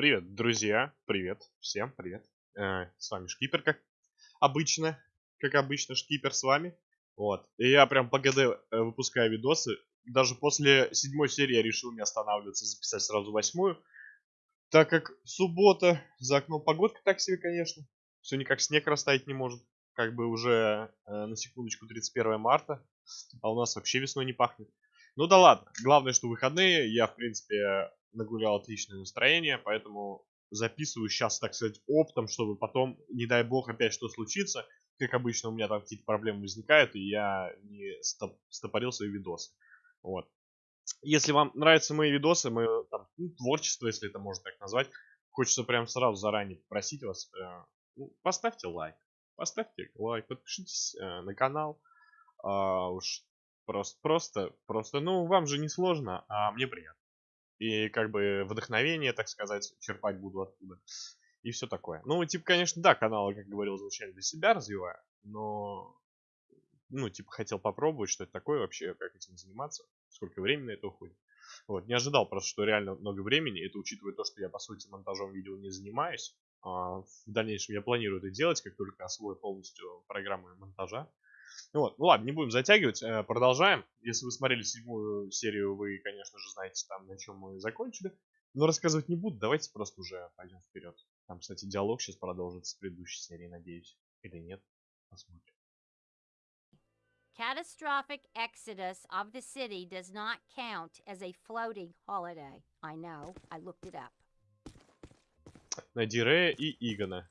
Привет, друзья, привет, всем привет. Э, с вами Шкипер, как обычно, как обычно, Шкипер с вами. Вот, и я прям по ГД э, выпускаю видосы. Даже после седьмой серии я решил не останавливаться, записать сразу восьмую. Так как суббота, за окном погодка так себе, конечно. Все никак снег растаять не может. Как бы уже, э, на секундочку, 31 марта. А у нас вообще весной не пахнет. Ну да ладно, главное, что выходные. Я, в принципе, нагулял отличное настроение, поэтому записываю сейчас, так сказать, оптом, чтобы потом, не дай бог, опять что случится. Как обычно, у меня там какие-то проблемы возникают, и я не стоп стопорил свои видосы. Вот. Если вам нравятся мои видосы, мои там, ну, творчество, если это можно так назвать, хочется прям сразу заранее попросить вас, э, ну, поставьте лайк. Поставьте лайк, подпишитесь э, на канал. А, уж просто, просто, просто, ну, вам же не сложно, а мне приятно и как бы вдохновение, так сказать, черпать буду оттуда. И все такое. Ну, типа, конечно, да, каналы, как говорил, изначально для себя развиваю, но, ну, типа, хотел попробовать, что это такое вообще, как этим заниматься, сколько времени на это уходит. Вот, не ожидал просто, что реально много времени, это учитывая то, что я, по сути, монтажом видео не занимаюсь. А в дальнейшем я планирую это делать, как только освою полностью программы монтажа. Вот, ну ладно, не будем затягивать, э, продолжаем. Если вы смотрели седьмую серию, вы, конечно же, знаете там, на чем мы закончили. Но рассказывать не буду, давайте просто уже пойдем вперед. Там, кстати, диалог сейчас продолжится с предыдущей серии, надеюсь. Или нет, посмотрим. Catastrophic exodus of the city does not count as a floating holiday. I know, I looked it up. Найди Рэя и Игона.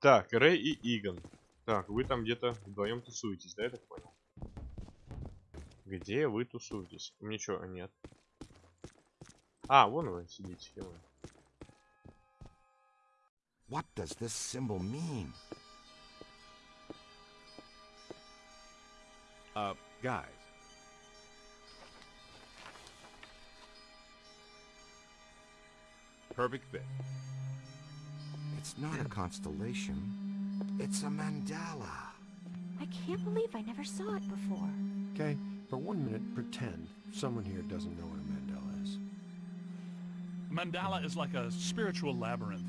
Так, Рэй и Игон. Так, вы там где-то вдвоем тусуетесь, да, я так понял? Где вы тусуетесь? Ничего, нет. А, вон вы сидите, вы. What does this symbol mean? Uh, guys. Perfect fit. It's not a constellation. It's a mandala. I can't believe I never saw it before. Okay, for one minute, pretend someone here doesn't know what a mandala is. Mandala is like a spiritual labyrinth.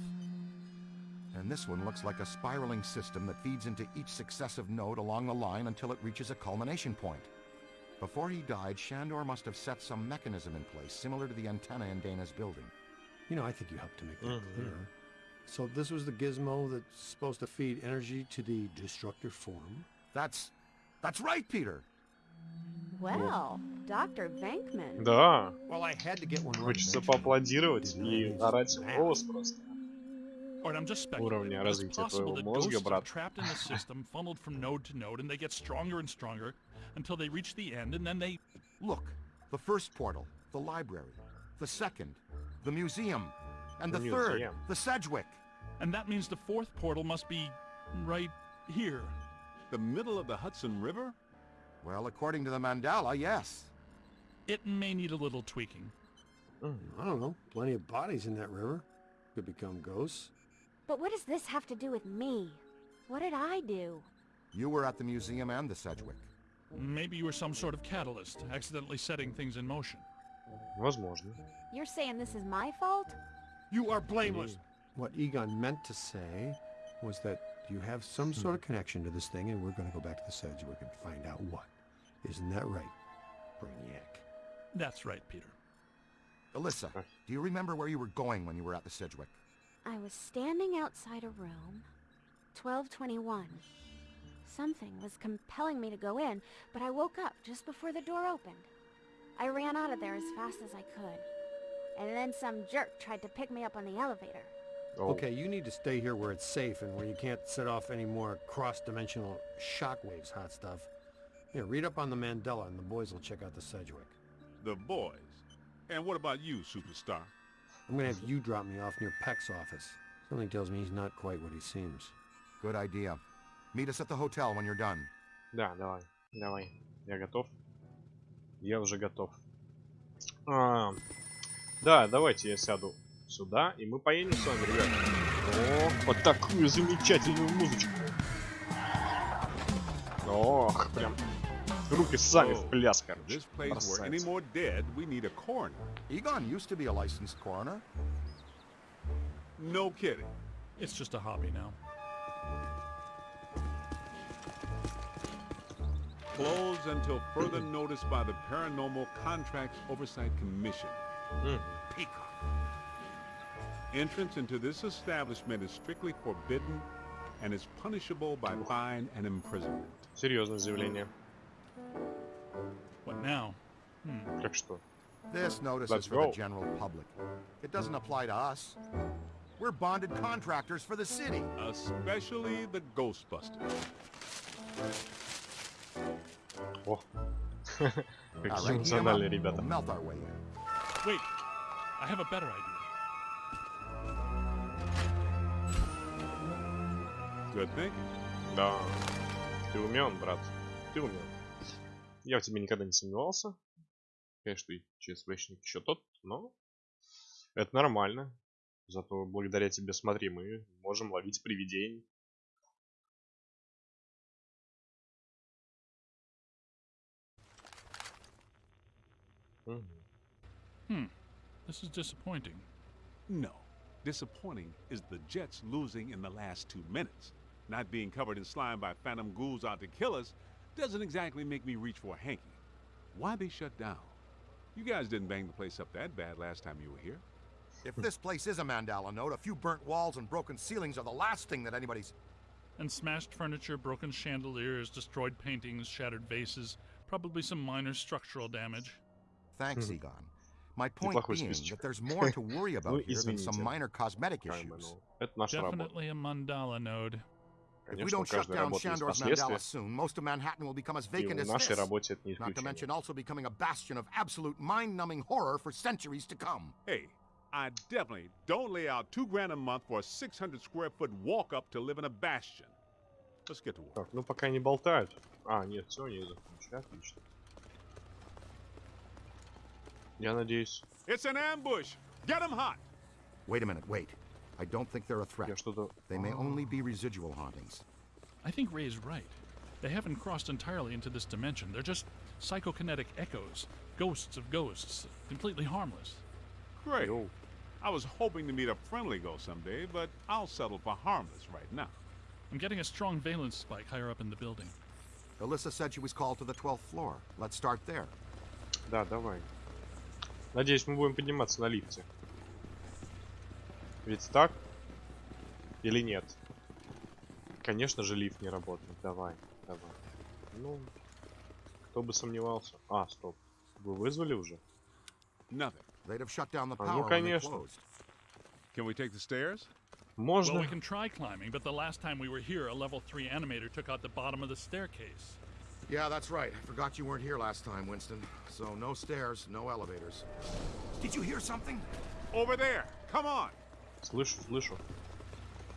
And this one looks like a spiraling system that feeds into each successive node along the line until it reaches a culmination point. Before he died, Shandor must have set some mechanism in place, similar to the antenna in Dana's building. You know, I think you helped to make that Mm -hmm. clear. So this was the gizmo that's supposed to feed energy to the destructor form? That's... that's right, Peter! Well, Dr. Venkman. Да. Well, I had to get one Хочется поаплодировать и орать в голос просто. Or I'm just Уровня speculating. It's развития possible твоего that мозга, ghosts are брат. trapped in the system, funneled from node to node, and they get stronger and stronger until they reach the end, and then they... Look, the first portal, the library, the second, the museum, and the, The third, museum. the Sedgwick. And that means the fourth portal must be right here. The middle of the Hudson River? Well, according to the mandala, yes. It may need a little tweaking. I don't know. Plenty of bodies in that river. Could become ghosts. But what does this have to do with me? What did I do? You were at the museum and the Sedgwick. Maybe you were some sort of catalyst, accidentally setting things in motion. Возможно. You're saying this is my fault? You are blameless. What Egon meant to say was that you have some sort of hmm. connection to this thing, and we're going to go back to the Sedgwick and find out what. Isn't that right, Brainiac? That's right, Peter. Alyssa, do you remember where you were going when you were at the Sedgwick? I was standing outside a room. 1221. Something was compelling me to go in, but I woke up just before the door opened. I ran out of there as fast as I could. And then some jerk tried to pick me up on the elevator. О, Okay, you need to stay here where it's safe and where you can't set off any more cross-dimensional shockwaves, hot stuff. Here, read up on the Mandela, and the boys will check out the Sedgwick. The boys. And what about you, superstar? I'm gonna have you drop me off near Peck's office. Something tells me he's not quite what he seems. Good idea. Meet us at the hotel when you're done. Да, давай. Давай. Я готов. Я уже готов. А, да, давайте я сяду сюда, и мы поедем с вами, ребят. О, под такую замечательную музычку. Ох, прям руки сами в пляс, короче. No kidding. It's just a hobby now. Closed until further notice by the Paranormal Contracts Oversight Commission. М, Peacock. Entrance into this establishment is strictly forbidden and is punishable by fine and imprisonment. Серьезное заявление. What now? Hmm. Как что? This notice Let's is for go. the general public. It doesn't apply to us. We're bonded contractors for the city. Especially the Ghostbusters. О. All Какие right, heat 'em up. эмоциональные ребята. We'll melt our way in. Wait, I have a better idea. Good thing. Да. Ты умен, брат. Ты умен. Я в тебе никогда не сомневался. Конечно, и ЧСВшник еще тот, но это нормально. Зато благодаря тебе, смотри, мы можем ловить привидений. Hmm. This is disappointing. No. Disappointing is the Jets losing in the last two minutes. Not being covered in slime by phantom ghouls out to kill us doesn't exactly make me reach for a hanky. Why they shut down? You guys didn't bang the place up that bad last time you were here. If this place is a Mandala note, a few burnt walls and broken ceilings are the last thing that anybody's... And smashed furniture, broken chandeliers, destroyed paintings, shattered vases, probably some minor structural damage. Thanks, Egon. My point being that there's more to worry about here than some minor cosmetic issues. Definitely a mandala node. If we Конечно, у don't shut каждой down работы есть Shandor's последствия. Mandala soon, most of Manhattan will become as И vacant в as нашей this. работе это не Not to mention исключение. also becoming a bastion of absolute mind-numbing horror for centuries to come. Hey, I definitely don't lay out two grand a month for a 600 square foot walk up to live in a bastion. Let's get to work. Так, ну пока не болтают. А, нет, все, не закончили. Отлично. Я надеюсь, It's an ambush. Get 'em hot. Wait a minute, wait. I don't think they're a я threat. что-то... They may only be residual hauntings. I think Ray is right. They haven't crossed entirely into this dimension. They're just psychokinetic echoes, ghosts of ghosts, completely harmless. Great. Йоу. I was hoping to meet a friendly ghost someday, but I'll settle for harmless right now. I'm getting a strong valence spike higher up in the building. Alyssa said she was called to the 12th floor. Let's start there. Да, давай. Надеюсь, мы будем подниматься на лифте. Ведь так? Или нет? Конечно же, лифт не работает. Давай, давай. Ну, кто бы сомневался. А, стоп. Вы вызвали уже? А, ну, конечно. Can we take the stairs? Well, Можно? we can try climbing, but the last time we were here, a level 3 animator took out the bottom of the staircase. Yeah, that's right. I forgot you weren't here last time, Winston. So no stairs, no elevators. Did you hear something? Over there. Come on. Слышу, слышу.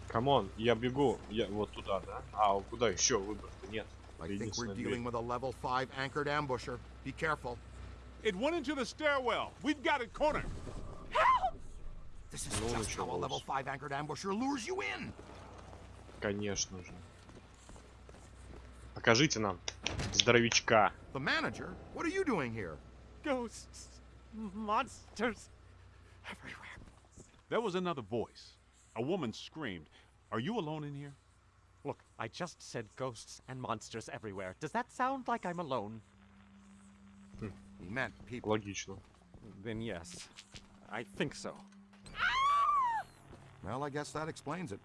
Камон, я бегу. Я вот туда, да? А, куда еще? Выбор-то нет. I think we're dealing with a level 5 anchored ambusher. Be careful. It went into the stairwell. We've got it cornered. This is Ну, just how a level 5 anchored ambusher lures you in. Конечно же. Покажите нам здоровичка. The manager? What are you doing here? Ghosts, monsters, everywhere. There was another voice. A woman screamed. Are you alone in here? Look, I just said ghosts and monsters everywhere. Does that sound like I'm alone? He meant people. Логично. Then yes, I think so. Well, I guess that explains it.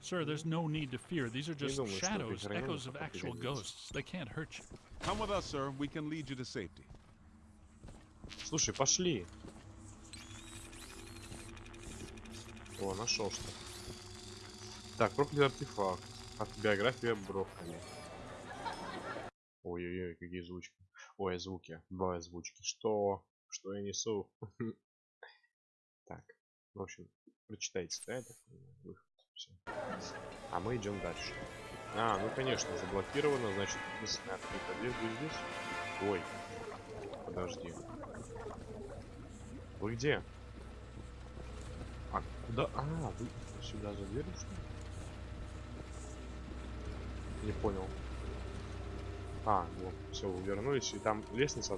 Sir, there's no need to fear. These are just думаю, что shadows, это echoes of хранение actual определяется. ghosts. They can't hurt you. Come with us, sir. We can lead you to safety. Слушай, пошли. О, нашел что. Так, проклятый артефакт. Автобиография Брокколи. Ой-ой-ой, какие звучки. Ой, звуки. Б, звучки. Что? Что я несу? Так, в общем, прочитайте, да, понимаю, выход. Всё. А мы идем дальше. А, ну конечно, заблокировано, значит, единственная открытая дверь будет здесь. Ой, подожди. Вы где? А куда? А, вы сюда за ли? Не понял. А, вот, все, вернулись, и там лестница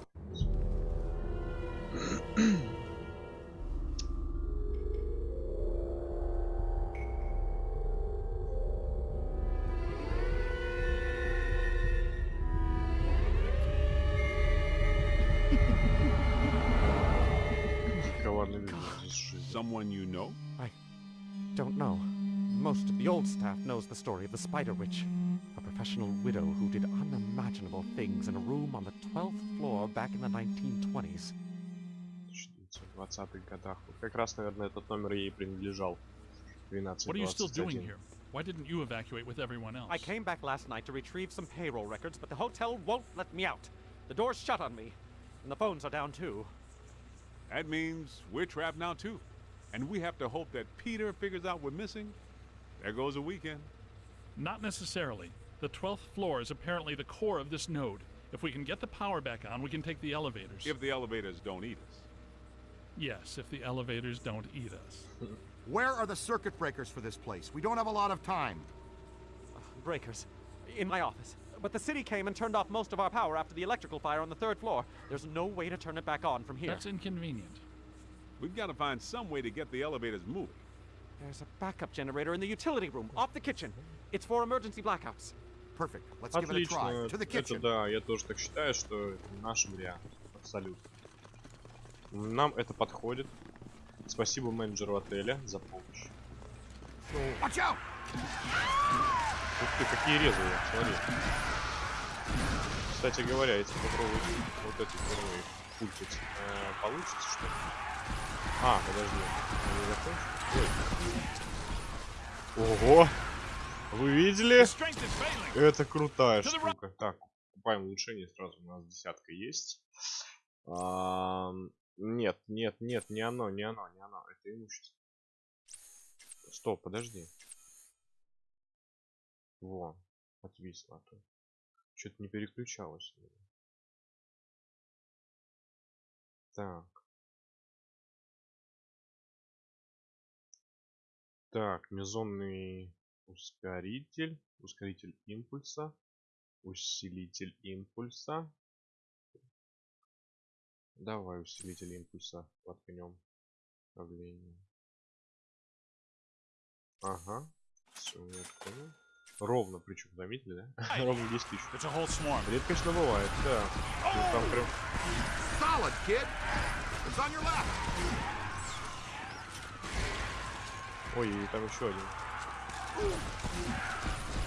the story of the Spider Witch, a professional widow who did unimaginable things in a room on the 12th floor back in the 1920s. 1920-х годах. Вот как раз, наверное, этот номер ей принадлежал. 12 What are you still doing here? Why didn't you evacuate with everyone else? I came back last night to retrieve some payroll records, but the hotel won't let me out. The door's shut on me, and the phones are down too. That means we're trapped now too. And we have to hope that Peter figures out we're missing. There goes a weekend. Not necessarily. The 12th floor is apparently the core of this node. If we can get the power back on, we can take the elevators. If the elevators don't eat us. Yes, if the elevators don't eat us. Where are the circuit breakers for this place? We don't have a lot of time. Breakers. In my office. But the city came and turned off most of our power after the electrical fire on the third floor. There's no way to turn it back on from here. That's inconvenient. We've got to find some way to get the elevators moving. There's a backup generator in the utility room, off the kitchen. It's for emergency blackouts. Perfect. Let's give it a try. To the Это kitchen. да, я тоже так считаю, что это наш вариант. Абсолютно. Нам это подходит. Спасибо менеджеру отеля за помощь. Watch out! Ух ты, какие резвые, смотри. Кстати говоря, если попробовать вот эту впервые пультить, э, получится что ли? А, подожди. Я не закончил? Ого! Вы видели? Это крутая штука. Так, покупаем улучшение сразу. У нас десятка есть. Ам, Нет, нет, нет, не оно, не оно, не оно. Это имущество. Стоп, подожди. Во, отвисло. Что-то не переключалось. Так. Так, мезонный ускоритель, ускоритель импульса, усилитель импульса. Давай усилитель импульса воткнем. Давление. Ага. Все, я понял. Ровно, причем, заметили, да? Ровно 10 тысяч. Swarm. Редкостно бывает, да. Ну, там прям... Solid, kid. It's on your left. Ой, и там еще один.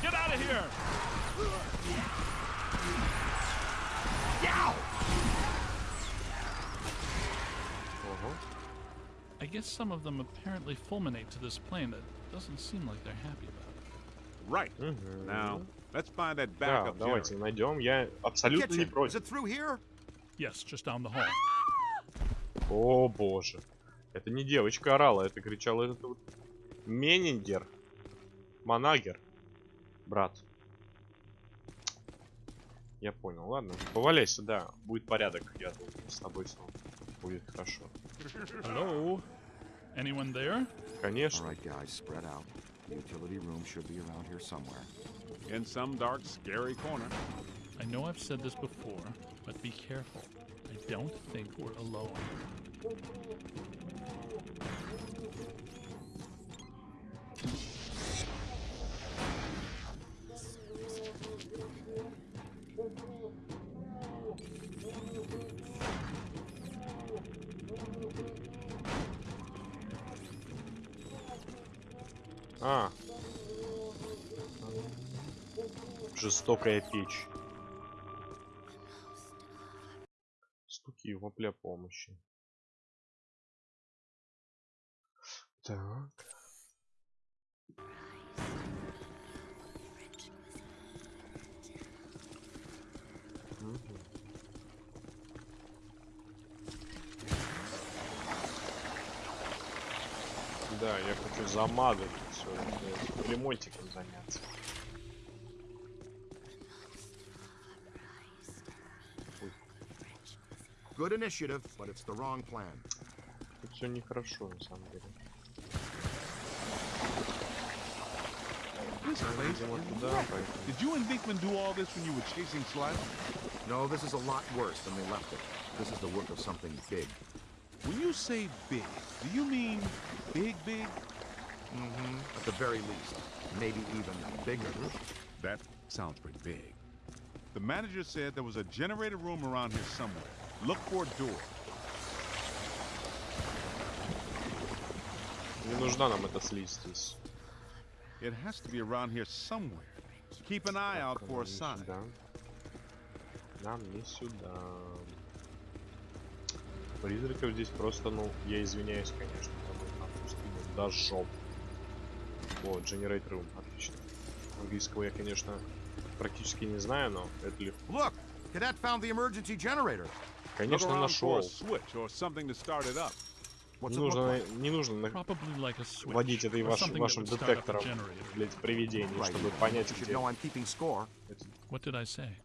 Get out of here! I guess some of them apparently fulminate to this plane that doesn't seem like they're happy about it. Right. Мгм. Now, let's find that Да, backup давайте generator. найдем. Я абсолютно не Kitchen. Is против. it through here? Yes, just down the hall. О боже. Это не девочка орала, это кричал этот вот Менингер. Манагер. Брат. Я понял, ладно. Поваляйся, да. Будет порядок, я думаю. С тобой снова будет хорошо. Hello? Anyone there? Конечно. right, guys, spread out. The utility room should be around here somewhere. In some dark, scary corner. I know I've said this before, but be careful. I don't think we're alone. А. Жестокая печь. Стуки вопля помощи. Так. Да, я хочу замазать все, ремонтиком заняться. Good initiative, but it's the wrong plan. Тут все нехорошо, на самом деле. This place Видимо, is туда, wrecked. поэтому... Did you and Dinkman do all this when you were chasing Slider? No, this is a lot worse than they left it. This is the work of something big. When you say big, do you mean big, big? Mm-hmm. At the very least. Maybe even bigger. That sounds pretty big. The manager said there was a generator room around here somewhere. Look for a door. Не нужна нам эта слизь здесь. It has to be around here somewhere. Keep an eye out Так, for a нам не sign. сюда. Нам не сюда. Призраков здесь просто, ну, я извиняюсь, конечно, там, там пустыня до жоп. О, Generate Room, отлично. Английского я, конечно, практически не знаю, но это легко. Look! Cadet found the emergency generator. Конечно, нашел. Не нужно, не нужно на- Probably like a switch. водить этой or ваш, вашим детектором, блять, привидений, Right. чтобы понять, где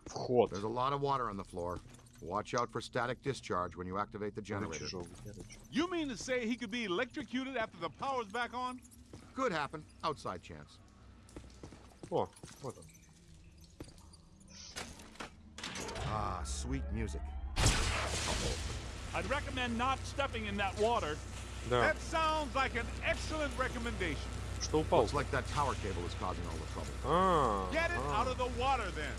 вход. There's a lot of water on the floor. Watch out for static discharge when you activate the generator. You mean to say he could be electrocuted after the power's back on? Could happen. Outside chance. О, вот он. Ah, sweet music. I'd recommend not stepping in that water. Да, That sounds like an excellent recommendation. что упал? Looks like that tower cable is causing all the trouble. А, Get it а. out of the water then.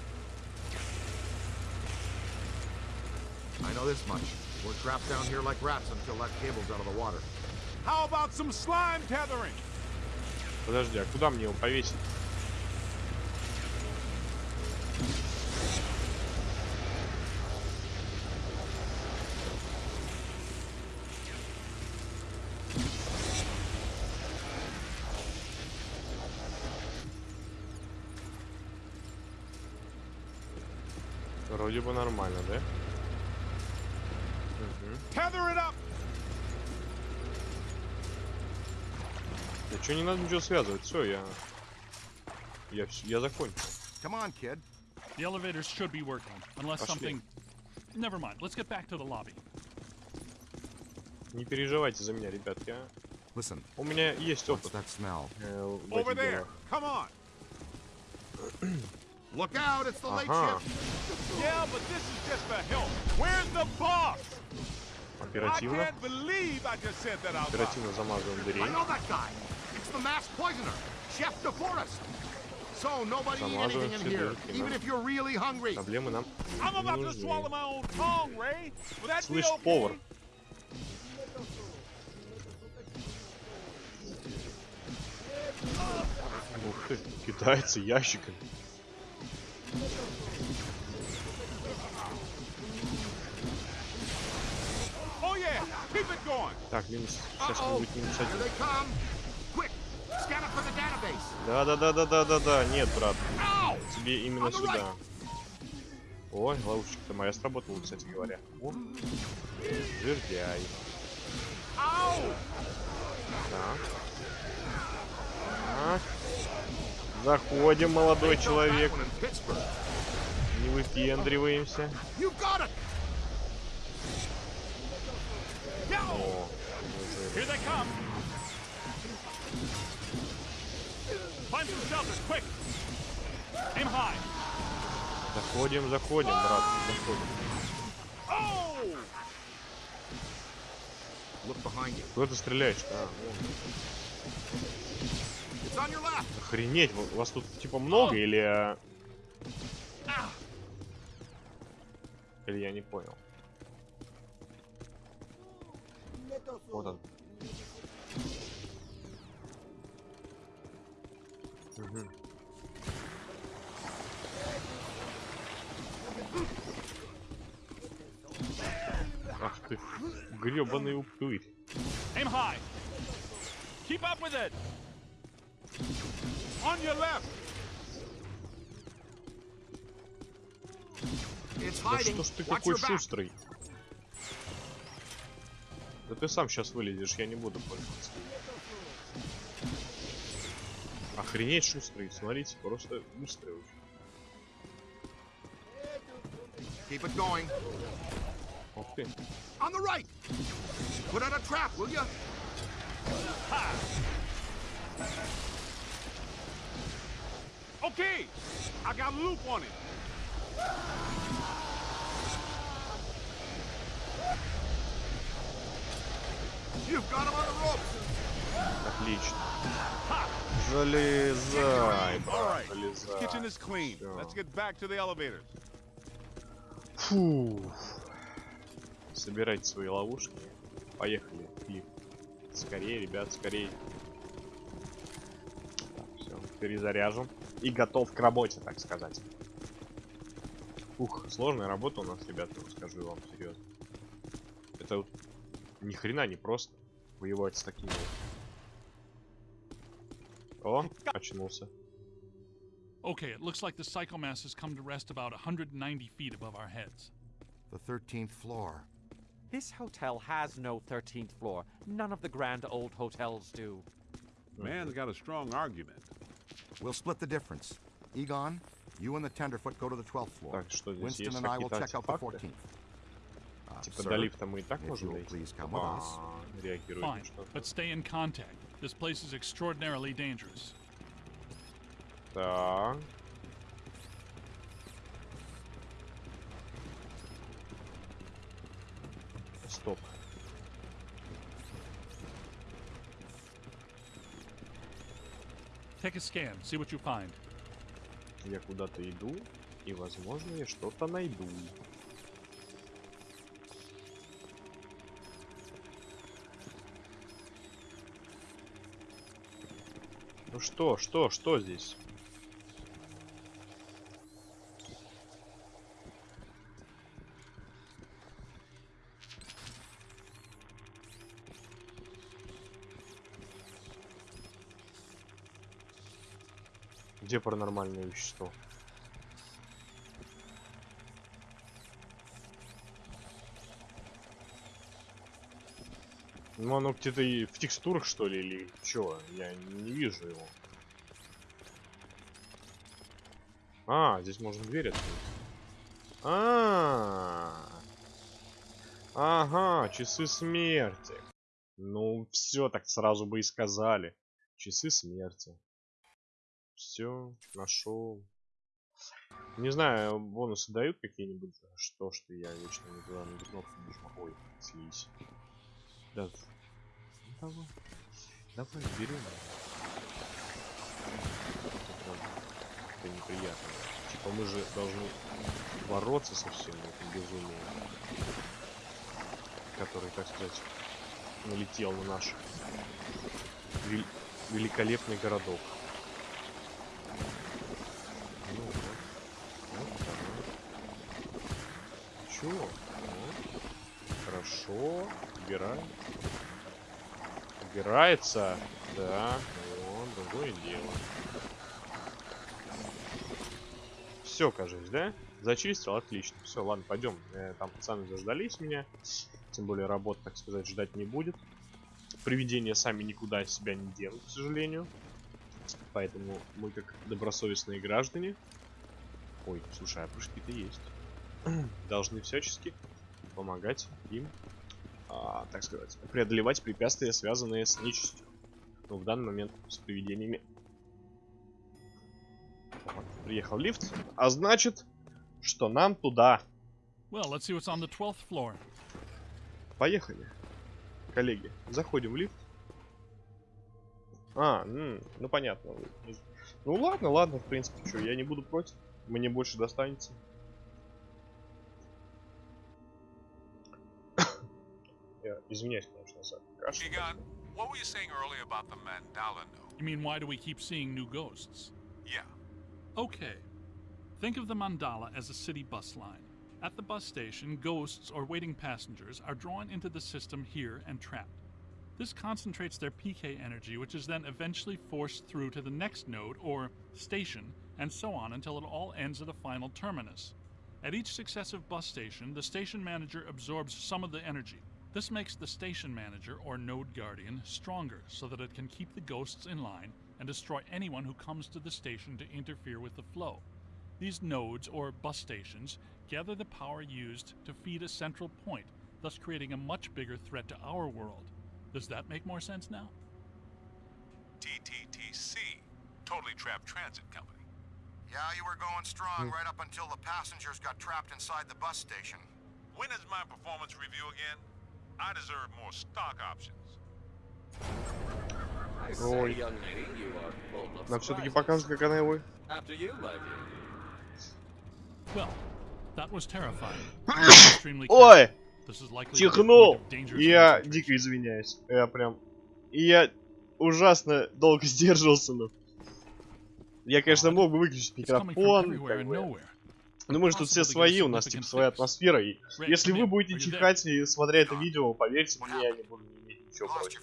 I know this much. We're trapped down here like rats until that cable's out of the water. How about some slime tethering? Подожди, а куда мне его повесить? Вроде бы нормально, да? Tether it up. Что, не надо ничего связывать, все, я... Я, вс- я закончил. Come on, kid. The elevators should be working, unless Пошли. something. Never mind. Let's get back to the lobby. Не переживайте за меня, ребятки, а. Listen, У меня есть опыт that smell? э, Over there. Come on. Look out! It's the late Ага, shift. Yeah, but this is just a help. Where's the boss? Оперативно. Оперативно замазываем дверей. The masked poisoner, Chef DeForest. So nobody eat anything in here, even if you're really hungry. Проблемы нам I'm about to swallow my own tongue, Ray. Will that be Слышь, okay? повар. Ух ты, кидается ящиками. Oh. Так, минус. Сейчас Uh-oh. будет минус один. They come. Quick, scan it for the database. Да, да, да, да, да, да, да. Нет, брат, тебе именно On the сюда. Ой, ловушечка-то моя сработала, кстати говоря. О, жердяй. Так. Так. Заходим, молодой человек. Не выпендриваемся. О, заходим, заходим, брат, заходим. Куда ты стреляешь? А. Охренеть, ва- вас тут типа много или... а, Или я не понял. Вот он. Ах ты, гребаный упырь. Aim high. Keep up with it. On your left. It's Да что ж ты Watch такой your back. шустрый? Да ты сам сейчас вылезешь, я не буду пользоваться. Охренеть шустрый, смотрите, просто быстрый очень. Keep it going. Ух ты. On the right. Put out a trap, will you? Okay, I got a loop on it. You've got him on the rope. Отлично. Залезай. Фу. Собирайте свои ловушки. Поехали. лифт. Скорее, ребят, скорее. Так, все, перезаряжен. И готов к работе, так сказать. Ух, сложная работа у нас, ребята, скажу вам серьезно. Это вот ни хрена не просто воевать с такими вот. О, очнулся. Okay, it looks like the psychomass has come to rest about 190 feet above our heads. The 13th floor. This hotel has no 13th floor. None of the grand old hotels do. Man's got a strong argument. We'll split the difference. Egon, you and the Tenderfoot go to the 12th floor. Так, что здесь Winston есть and I will какие-то check out the артефакты? 14th. Uh, Типа sir, до лифта мы и так if можем you'll дойти? please come with us. А, реагирует Fine, на что-то. but stay in contact. This place is extraordinarily dangerous. Так. Стоп. Take a scan, see what you find. Я куда-то иду, и, возможно, я что-то найду. Что, что, что здесь? Где паранормальное вещество? Ну оно где-то и в текстурах что ли или чё? Я не вижу его. А, здесь можно дверь открыть. А, -а, а Ага, часы смерти. Ну, все так сразу бы и сказали. Часы смерти. Все, нашел. Не знаю, бонусы дают какие-нибудь? Что, что я вечно не туда на кнопку. Ой, слизь. Да. Давай. Давай, берем. Это неприятно. Типа мы же должны бороться со всем этим безумием. Который, так сказать, налетел на наш вел- великолепный городок. Ну вот. Вот. Чё? Вот. Хорошо. Убираем. Убирается. Да. Вот, другое дело. Все, кажется, да? Зачистил, отлично. Все, ладно, пойдем. Э, там пацаны заждались меня. Тем более работа, так сказать, ждать не будет. Привидения сами никуда себя не денут, к сожалению. Поэтому мы, как добросовестные граждане... Ой, слушай, а прыжки-то есть. Должны всячески помогать им, а, так сказать, преодолевать препятствия, связанные с нечистью. Ну, в данный момент с привидениями. Вот, приехал лифт, а значит, что нам туда. Well, let's see what's on the 12th floor. Поехали. Коллеги, заходим в лифт. А, ну понятно. Ну ладно, ладно, в принципе, что, я не буду против. Мне больше достанется. Я извиняюсь, конечно, за кашу. Egon, what were you saying earlier about the mandala node? You mean, why do we keep seeing new ghosts? Yeah. Okay. Think of the mandala as a city bus line. At the bus station, ghosts or waiting passengers are drawn into the system here and trapped. This concentrates their PK energy, which is then eventually forced through to the next node or station, and so on until it all ends at a final terminus. At each successive bus station, the station manager absorbs some of the energy. this makes the station manager or node guardian stronger so that it can keep the ghosts in line and destroy anyone who comes to the station to interfere with the flow. These nodes or bus stations gather the power used to feed a central point, thus creating a much bigger threat to our world. Does that make more sense now? TTTC, Totally Trapped Transit Company. Yeah, you were going strong hmm. right up until the passengers got trapped inside the bus station. When is my performance review again? I deserve more stock options. Ой. Нам все-таки покажут, как она его... Ой! Чихнул! Я дико извиняюсь. Я прям И я ужасно долго сдерживался, но... Я, конечно, мог бы выключить микрофон, как бы. Ну мы же тут все свои, у нас типа своя атмосфера, и если вы будете чихать и смотря это видео, поверьте мне, я не буду иметь ничего против.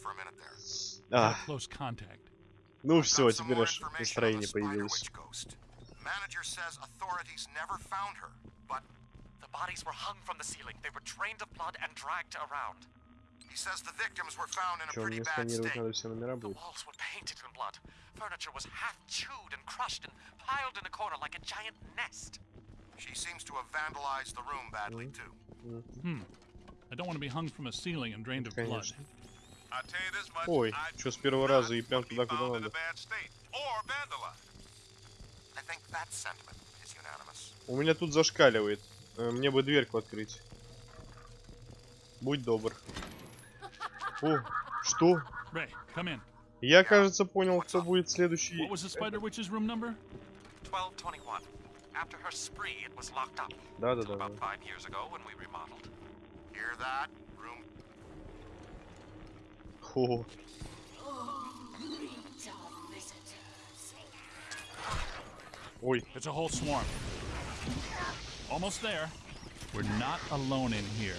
А, ну все, теперь аж настроение появилось. Witch ghost. Manager says authorities never found her, but The bodies were hung from the ceiling. They were drained of blood and dragged around. he says the victims were found in a pretty мне bad сканировать state. надо все номера The walls were painted in blood. Furniture was half chewed and crushed and piled in a corner like a giant nest. She seems to have vandalized the room badly too. Hmm. I don't want to be hung from a ceiling and drained of blood. Ой, чё, с первого раза и прям туда, куда надо. У меня тут зашкаливает. Э, Мне бы дверьку открыть. Будь добр. О, что? Ray, come in. Я, кажется, понял, кто будет следующий. What was the Spider Witch's room number? 1221. After her spree, it was locked up. Да, да, да. about five years ago when we remodeled. Hear that? Room О, ой, It's a whole swarm. Almost there. We're not alone in here.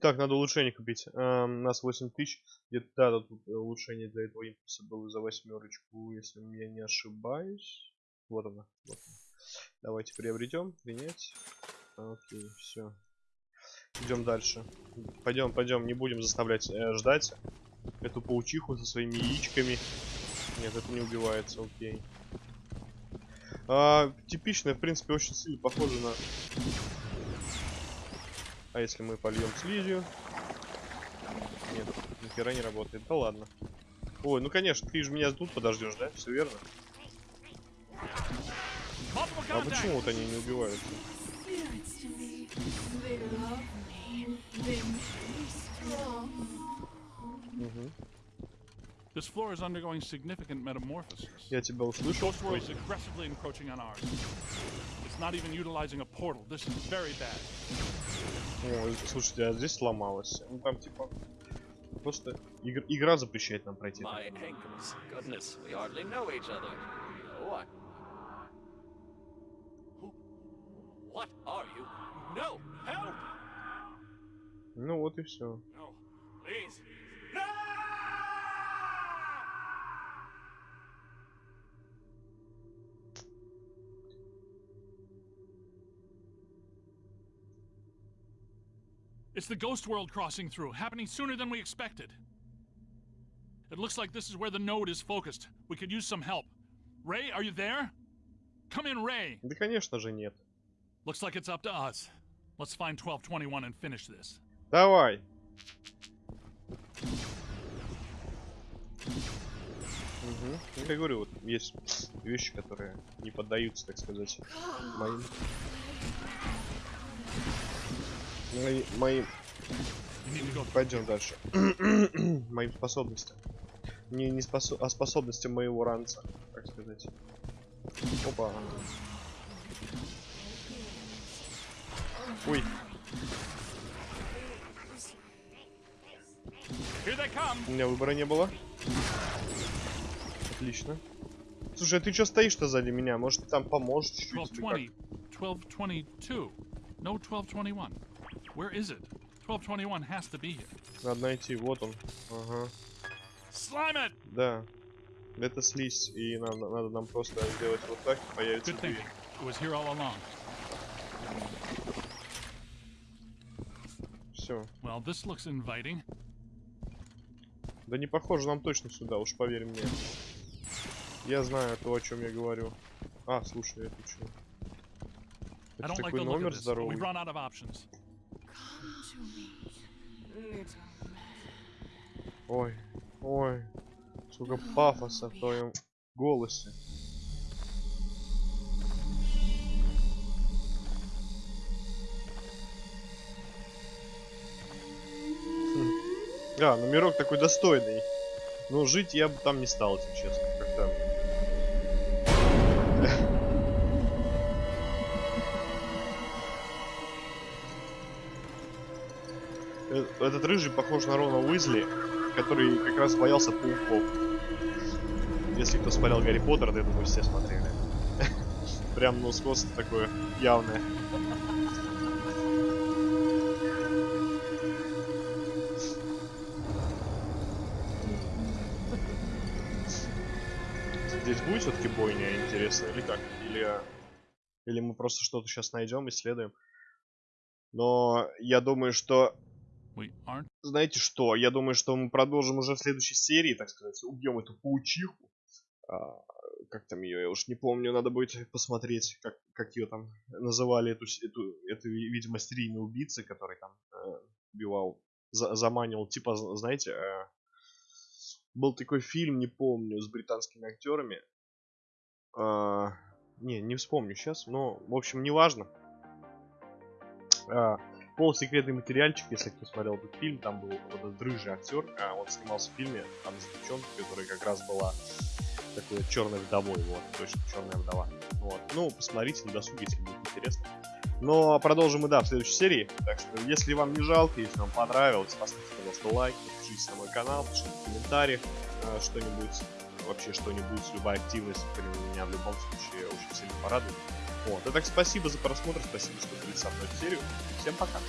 Так, надо улучшение купить. Эм, у нас 8 тысяч. Где-то да, тут э, улучшение для этого импульса было за восьмерочку, если я не ошибаюсь. Вот она. Вот. Давайте приобретем, принять. Окей, все. Идем дальше. Пойдем, пойдем, не будем заставлять э, ждать эту паучиху со своими яичками. Нет, это не убивается, окей. А, типичная, в принципе, очень сильно похожа на а если мы польем слизью? Нет, ни хера не работает. Да ладно. Ой, ну конечно, ты же меня тут подождешь, да? Все верно. А почему вот они не strong. Мгм. This floor is undergoing significant metamorphosis. Я тебя услышал. Ghost Ой, is aggressively encroaching on ours. It's not even utilizing a portal. This is very bad. Ой, слушайте, а здесь сломалось. Ну там типа просто игр- игра запрещает нам пройти. My ankles. Goodness, we hardly know each other. Ну вот и все. No, please. It's the Ghost World crossing through, happening sooner than we expected. It looks like this is where the node is focused. We could use some help. Ray, are you there? Come in, Ray. Да конечно же нет. Looks like it's up to us. Let's find 1221 and finish this. Давай. Угу. Ну, я говорю, вот есть вещи, которые не поддаются, так сказать, моим... Мои, моим... Пойдем дальше. моим способностям. Не, не спосо... а способностям моего ранца, так сказать. Опа. Ой, Here they come. У меня выбора не было. Отлично. Слушай, а ты что стоишь-то сзади меня? Может, там поможешь чуть-чуть? или 1220, 1222. No 1221. Where is it? 1221 has to be here. Надо найти, вот он. Ага. Slime it! Да. Это слизь, и нам, надо нам просто сделать вот так, и появится Good дверь. It was here all along. Все. Well, this looks inviting. Да не похоже нам точно сюда, уж поверь мне. Я знаю то, о чем я говорю. А, слушай, это что? Это like такой номер здоровый. Ой, ой. Сколько пафоса в твоем голосе. А, номерок такой достойный. Но жить я бы там не стал, если честно. Как-то. Э, Этот рыжий похож на Рона Уизли. который как раз боялся пауков. Если кто смотрел Гарри Поттер, то я думаю, все смотрели. Прям, ну, сходство такое явное. Бойня, интересно, или как? Или, или мы просто что-то сейчас найдем, исследуем? Но я думаю, что... Знаете что? Я думаю, что мы продолжим уже в следующей серии, так сказать. Убьем эту паучиху. А, как там ее, я уж не помню. Надо будет посмотреть, как, как ее там называли, эту, эту, эту, видимо, серийный убийца, который там э, убивал, за- заманивал. Типа, знаете, э, был такой фильм, не помню, с британскими актерами. А, не, не вспомню сейчас, но, в общем, неважно. А, полусекретный материальчик, если кто смотрел этот фильм, там был вот этот рыжий актер, а он снимался в фильме там с девчонкой, которая как раз была такой черной вдовой, вот, точно черная вдова. Вот. Ну, посмотрите на досуге, если будет интересно. Но продолжим мы, да, в следующей серии. Так что, если вам не жалко, если вам понравилось, поставьте, пожалуйста, лайк, подпишитесь на мой канал, пишите в комментариях э, что-нибудь, вообще что-нибудь, любая активность, блин, меня в любом случае очень сильно порадует. Вот. Итак, спасибо за просмотр, спасибо, что были со мной в серию. Всем пока.